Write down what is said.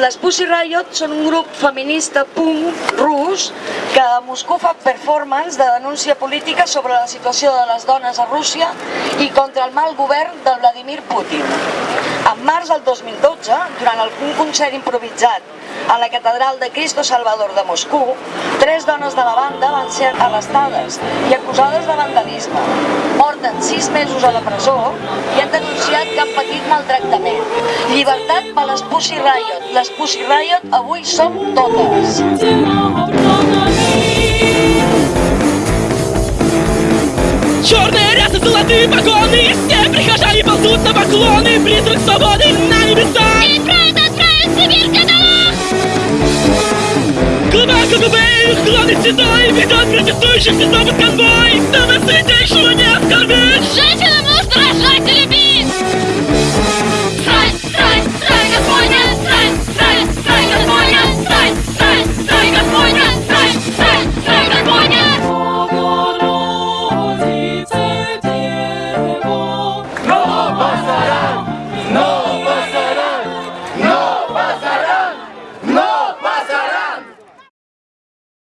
Les Pussy Riot són un grup feminista punk rus que a Moscou fa performance de denúncia política sobre la situació de les dones a Rússia i contra el mal govern de Vladimir Putin. En març del 2012, durant un concert improvisat a la Catedral de Cristo Salvador de Moscou, tres dones de la banda van ser arrestades i acusades de vandalisme. Porten sis mesos a la presó i han denunciat que han patit maltractament. Llibertat per les Pussy Riot. Les Pussy Riot avui som totes. Черные рясы, золотые погоны И все прихожане ползут на поклоны Призрак свободы на небеса И правда отправить в Сибирь каталог! Глубоко губы, клоны седой Ведет протестующих снова конвой pasa.